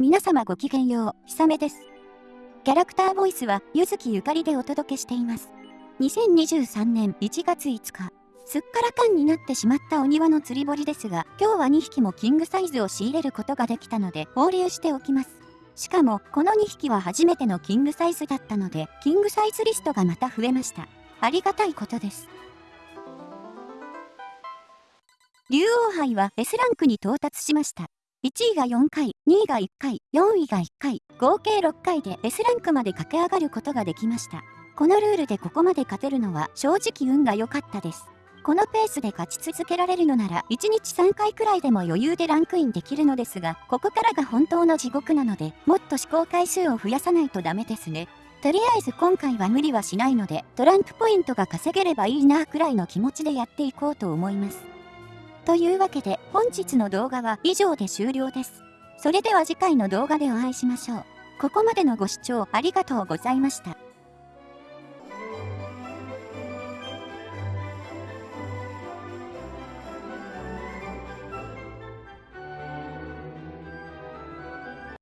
皆様ごきげんよう、ひさめです。キャラクターボイスは、ゆずきゆかりでお届けしています。2023年1月5日、すっからかんになってしまったお庭の釣り堀ですが、今日は2匹もキングサイズを仕入れることができたので、放流しておきます。しかも、この2匹は初めてのキングサイズだったので、キングサイズリストがまた増えました。ありがたいことです。竜王杯は S ランクに到達しました。1位が4回、2位が1回、4位が1回、合計6回で S ランクまで駆け上がることができました。このルールでここまで勝てるのは正直運が良かったです。このペースで勝ち続けられるのなら1日3回くらいでも余裕でランクインできるのですが、ここからが本当の地獄なので、もっと試行回数を増やさないとダメですね。とりあえず今回は無理はしないので、トランプポイントが稼げればいいなくらいの気持ちでやっていこうと思います。というわけで本日の動画は以上で終了です。それでは次回の動画でお会いしましょう。ここまでのご視聴ありがとうございました。